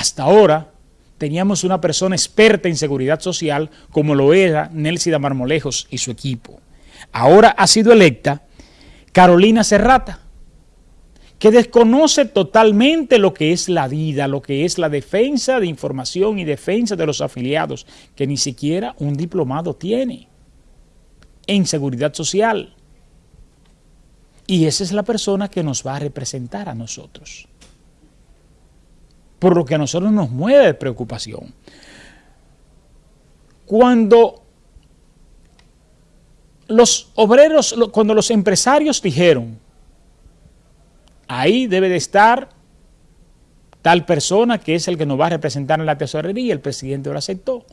Hasta ahora teníamos una persona experta en seguridad social como lo era Nelsida Marmolejos y su equipo. Ahora ha sido electa Carolina Serrata, que desconoce totalmente lo que es la vida, lo que es la defensa de información y defensa de los afiliados, que ni siquiera un diplomado tiene en seguridad social. Y esa es la persona que nos va a representar a nosotros. Por lo que a nosotros nos mueve preocupación. Cuando los obreros, cuando los empresarios dijeron, ahí debe de estar tal persona que es el que nos va a representar en la tesorería, el presidente lo aceptó.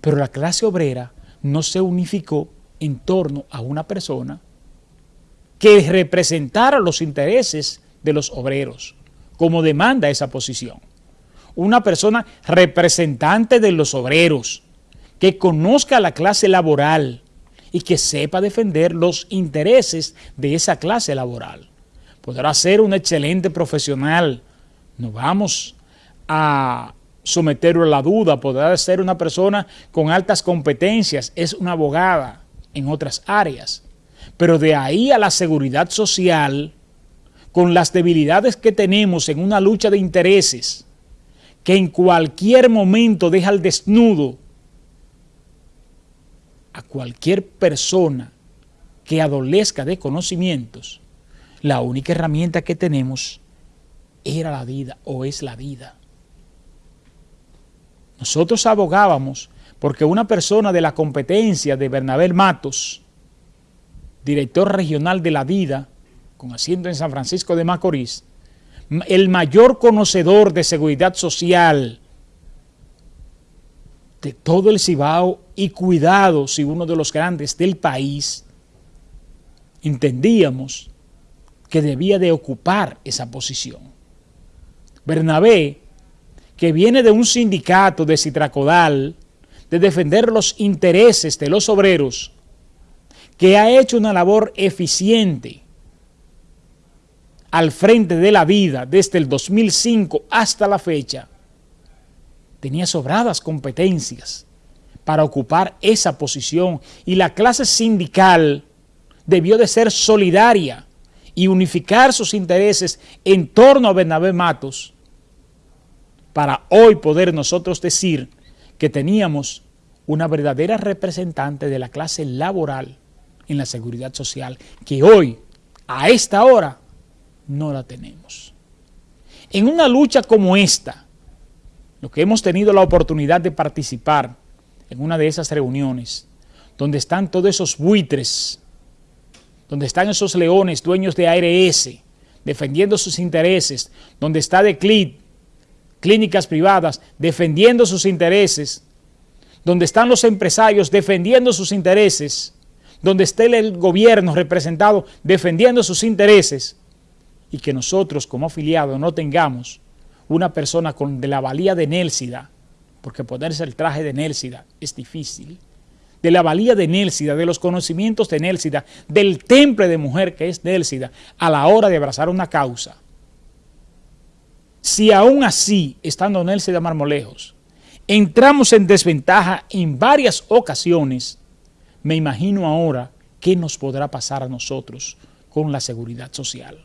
Pero la clase obrera no se unificó en torno a una persona que representara los intereses de los obreros, como demanda esa posición. Una persona representante de los obreros, que conozca la clase laboral, y que sepa defender los intereses de esa clase laboral. Podrá ser un excelente profesional, no vamos a someterlo a la duda, podrá ser una persona con altas competencias, es una abogada en otras áreas, pero de ahí a la seguridad social, con las debilidades que tenemos en una lucha de intereses, que en cualquier momento deja al desnudo a cualquier persona que adolezca de conocimientos, la única herramienta que tenemos era la vida o es la vida. Nosotros abogábamos porque una persona de la competencia de Bernabé Matos, director regional de la vida, con asiento en San Francisco de Macorís, el mayor conocedor de seguridad social de todo el Cibao y cuidado si uno de los grandes del país, entendíamos que debía de ocupar esa posición. Bernabé, que viene de un sindicato de Citracodal, de defender los intereses de los obreros, que ha hecho una labor eficiente al frente de la vida desde el 2005 hasta la fecha, tenía sobradas competencias para ocupar esa posición y la clase sindical debió de ser solidaria y unificar sus intereses en torno a Bernabé Matos para hoy poder nosotros decir que teníamos una verdadera representante de la clase laboral en la seguridad social, que hoy, a esta hora, no la tenemos. En una lucha como esta, lo que hemos tenido la oportunidad de participar en una de esas reuniones, donde están todos esos buitres, donde están esos leones dueños de ARS, defendiendo sus intereses, donde está DECLID, clínicas privadas, defendiendo sus intereses, donde están los empresarios defendiendo sus intereses, donde esté el gobierno representado defendiendo sus intereses, y que nosotros como afiliados no tengamos una persona con de la valía de Nélsida, porque ponerse el traje de Nélsida es difícil, de la valía de Nélsida, de los conocimientos de Nélsida, del temple de mujer que es Nélsida, a la hora de abrazar una causa. Si aún así, estando Nélsida Marmolejos, entramos en desventaja en varias ocasiones, me imagino ahora qué nos podrá pasar a nosotros con la seguridad social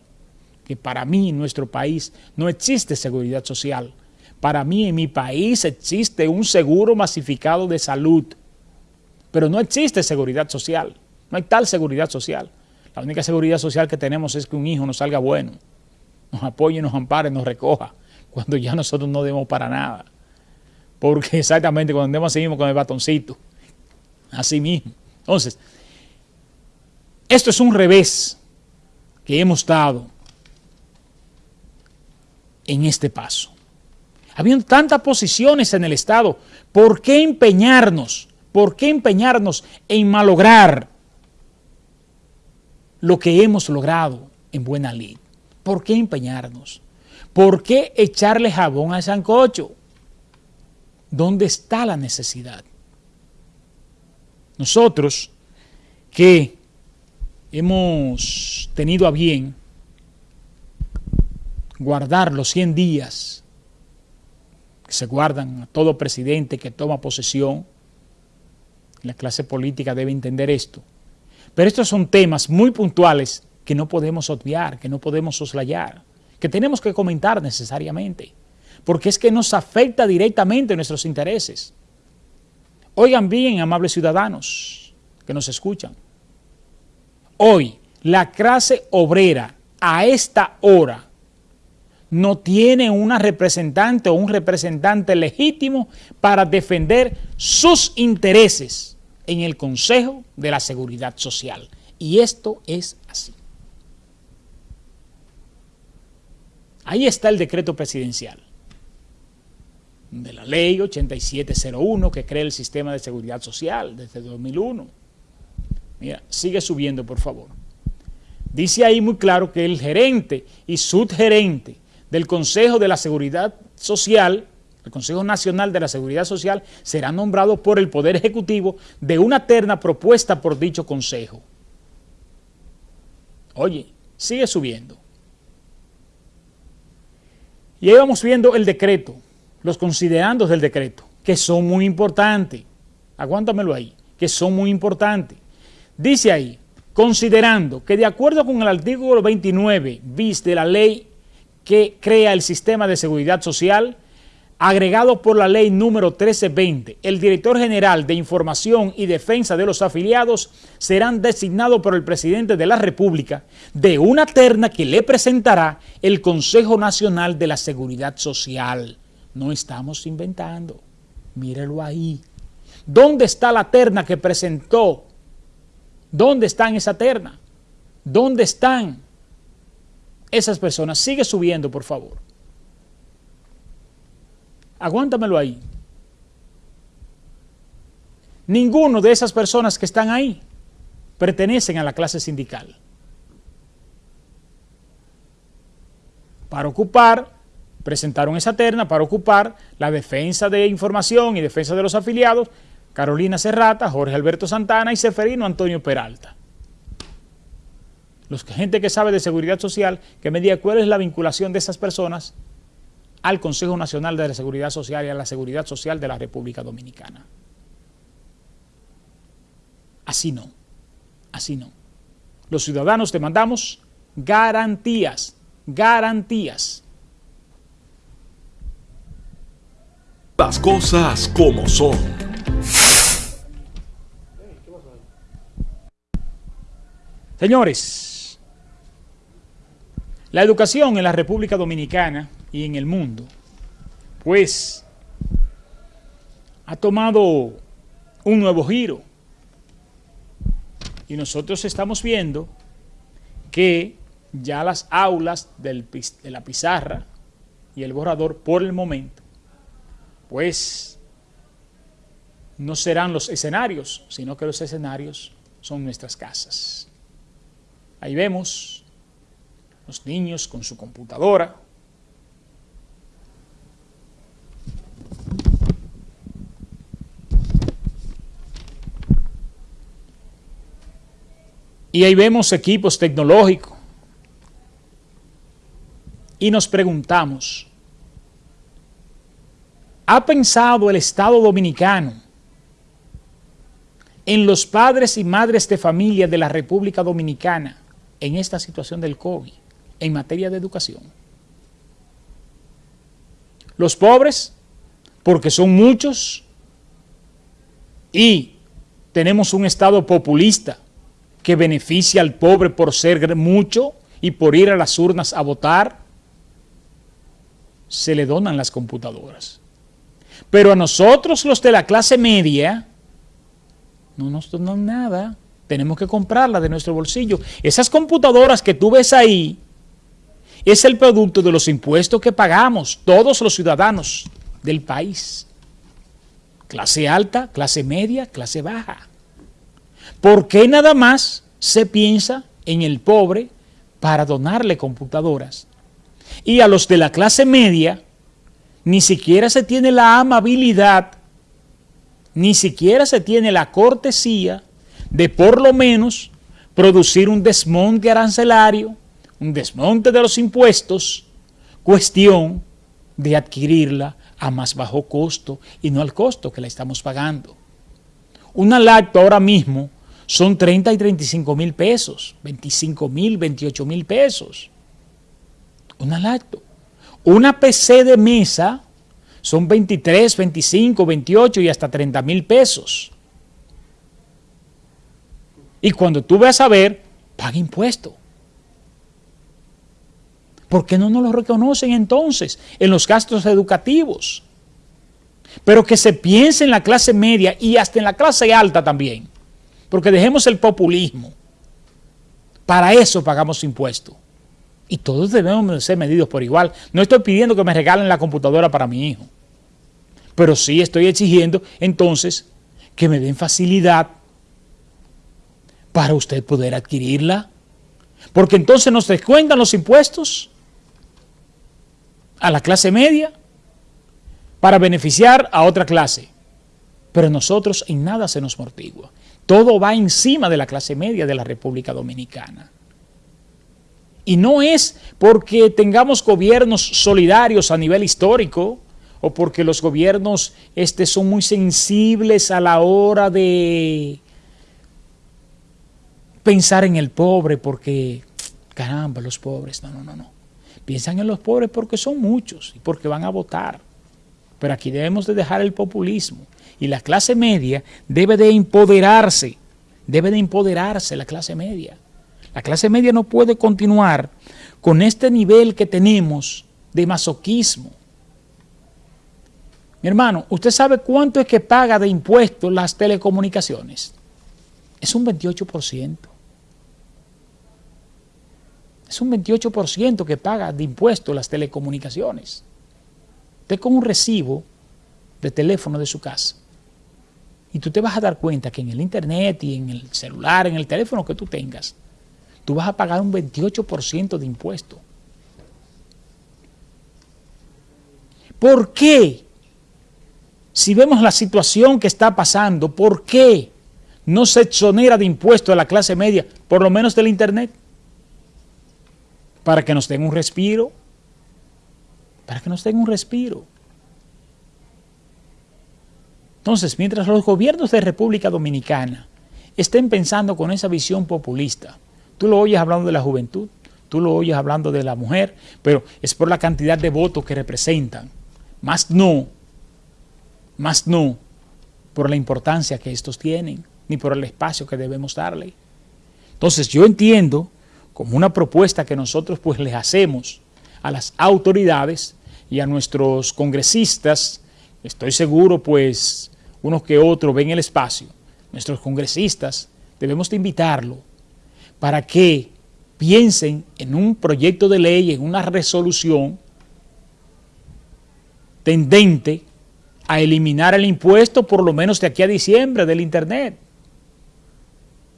que para mí en nuestro país no existe seguridad social. Para mí en mi país existe un seguro masificado de salud, pero no existe seguridad social. No hay tal seguridad social. La única seguridad social que tenemos es que un hijo nos salga bueno, nos apoye, nos ampare, nos recoja, cuando ya nosotros no debemos para nada. Porque exactamente cuando andemos seguimos con el batoncito. Así mismo. Entonces, esto es un revés que hemos dado en este paso. Habiendo tantas posiciones en el Estado, ¿por qué empeñarnos? ¿Por qué empeñarnos en malograr lo que hemos logrado en buena ley? ¿Por qué empeñarnos? ¿Por qué echarle jabón al sancocho? ¿Dónde está la necesidad? Nosotros que hemos tenido a bien guardar los 100 días que se guardan a todo presidente que toma posesión. La clase política debe entender esto. Pero estos son temas muy puntuales que no podemos obviar, que no podemos soslayar, que tenemos que comentar necesariamente, porque es que nos afecta directamente nuestros intereses. Oigan bien, amables ciudadanos que nos escuchan. Hoy, la clase obrera a esta hora no tiene una representante o un representante legítimo para defender sus intereses en el Consejo de la Seguridad Social. Y esto es así. Ahí está el decreto presidencial de la ley 8701 que crea el sistema de seguridad social desde 2001. Mira, sigue subiendo por favor. Dice ahí muy claro que el gerente y subgerente del Consejo de la Seguridad Social, el Consejo Nacional de la Seguridad Social, será nombrado por el Poder Ejecutivo de una terna propuesta por dicho Consejo. Oye, sigue subiendo. Y ahí vamos viendo el decreto, los considerandos del decreto, que son muy importantes. Aguántamelo ahí, que son muy importantes. Dice ahí, considerando que de acuerdo con el artículo 29 bis de la ley que crea el sistema de seguridad social, agregado por la ley número 1320, el director general de Información y Defensa de los afiliados serán designados por el presidente de la República de una terna que le presentará el Consejo Nacional de la Seguridad Social. No estamos inventando, mírelo ahí. ¿Dónde está la terna que presentó? ¿Dónde está en esa terna? ¿Dónde están esas personas? Sigue subiendo, por favor. Aguántamelo ahí. Ninguno de esas personas que están ahí pertenecen a la clase sindical. Para ocupar, presentaron esa terna para ocupar la defensa de información y defensa de los afiliados, Carolina Serrata, Jorge Alberto Santana y Seferino Antonio Peralta. Los gente que sabe de seguridad social, que me diga cuál es la vinculación de esas personas al Consejo Nacional de la Seguridad Social y a la Seguridad Social de la República Dominicana. Así no, así no. Los ciudadanos demandamos garantías, garantías. Las cosas como son. Señores, la educación en la República Dominicana y en el mundo, pues ha tomado un nuevo giro. Y nosotros estamos viendo que ya las aulas del, de la pizarra y el borrador por el momento, pues no serán los escenarios, sino que los escenarios son nuestras casas. Ahí vemos los niños con su computadora, Y ahí vemos equipos tecnológicos. Y nos preguntamos, ¿ha pensado el Estado Dominicano en los padres y madres de familia de la República Dominicana en esta situación del COVID en materia de educación? Los pobres, porque son muchos y tenemos un Estado populista que beneficia al pobre por ser mucho y por ir a las urnas a votar, se le donan las computadoras. Pero a nosotros los de la clase media, no nos donan nada, tenemos que comprarla de nuestro bolsillo. Esas computadoras que tú ves ahí, es el producto de los impuestos que pagamos todos los ciudadanos del país. Clase alta, clase media, clase baja. ¿Por qué nada más se piensa en el pobre para donarle computadoras? Y a los de la clase media ni siquiera se tiene la amabilidad, ni siquiera se tiene la cortesía de por lo menos producir un desmonte arancelario, un desmonte de los impuestos, cuestión de adquirirla a más bajo costo y no al costo que la estamos pagando. Una lacto ahora mismo son 30 y 35 mil pesos, 25 mil, 28 mil pesos. Una lacto. Una PC de mesa son 23, 25, 28 y hasta 30 mil pesos. Y cuando tú vas a ver, paga impuesto. ¿Por qué no nos lo reconocen entonces en los gastos educativos? Pero que se piense en la clase media y hasta en la clase alta también. Porque dejemos el populismo. Para eso pagamos impuestos. Y todos debemos ser medidos por igual. No estoy pidiendo que me regalen la computadora para mi hijo. Pero sí estoy exigiendo entonces que me den facilidad para usted poder adquirirla. Porque entonces nos descuentan los impuestos a la clase media para beneficiar a otra clase. Pero nosotros en nada se nos mortigua. Todo va encima de la clase media de la República Dominicana. Y no es porque tengamos gobiernos solidarios a nivel histórico o porque los gobiernos este, son muy sensibles a la hora de pensar en el pobre porque, caramba, los pobres, no, no, no, no. Piensan en los pobres porque son muchos y porque van a votar. Pero aquí debemos de dejar el populismo y la clase media debe de empoderarse, debe de empoderarse la clase media. La clase media no puede continuar con este nivel que tenemos de masoquismo. Mi hermano, ¿usted sabe cuánto es que paga de impuestos las telecomunicaciones? Es un 28%. Es un 28% que paga de impuestos las telecomunicaciones. Usted con un recibo de teléfono de su casa. Y tú te vas a dar cuenta que en el internet y en el celular, en el teléfono que tú tengas, tú vas a pagar un 28% de impuesto. ¿Por qué? Si vemos la situación que está pasando, ¿por qué no se exonera de impuesto a la clase media, por lo menos del internet? Para que nos den un respiro, para que nos den un respiro. Entonces, mientras los gobiernos de República Dominicana estén pensando con esa visión populista, Tú lo oyes hablando de la juventud, tú lo oyes hablando de la mujer, pero es por la cantidad de votos que representan. Más no, más no por la importancia que estos tienen, ni por el espacio que debemos darle. Entonces yo entiendo como una propuesta que nosotros pues les hacemos a las autoridades y a nuestros congresistas, estoy seguro pues unos que otros ven el espacio, nuestros congresistas debemos de invitarlo para que piensen en un proyecto de ley, en una resolución tendente a eliminar el impuesto por lo menos de aquí a diciembre del Internet,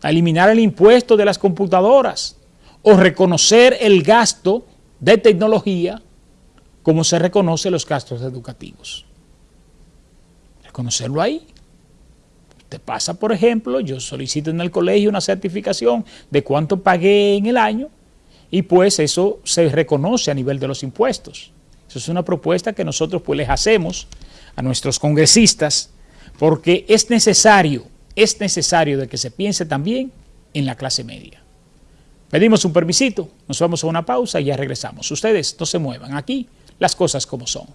a eliminar el impuesto de las computadoras o reconocer el gasto de tecnología como se reconoce los gastos educativos. Reconocerlo ahí. Te pasa, por ejemplo, yo solicito en el colegio una certificación de cuánto pagué en el año y pues eso se reconoce a nivel de los impuestos. Eso es una propuesta que nosotros pues les hacemos a nuestros congresistas porque es necesario, es necesario de que se piense también en la clase media. Pedimos un permisito, nos vamos a una pausa y ya regresamos. Ustedes no se muevan aquí, las cosas como son.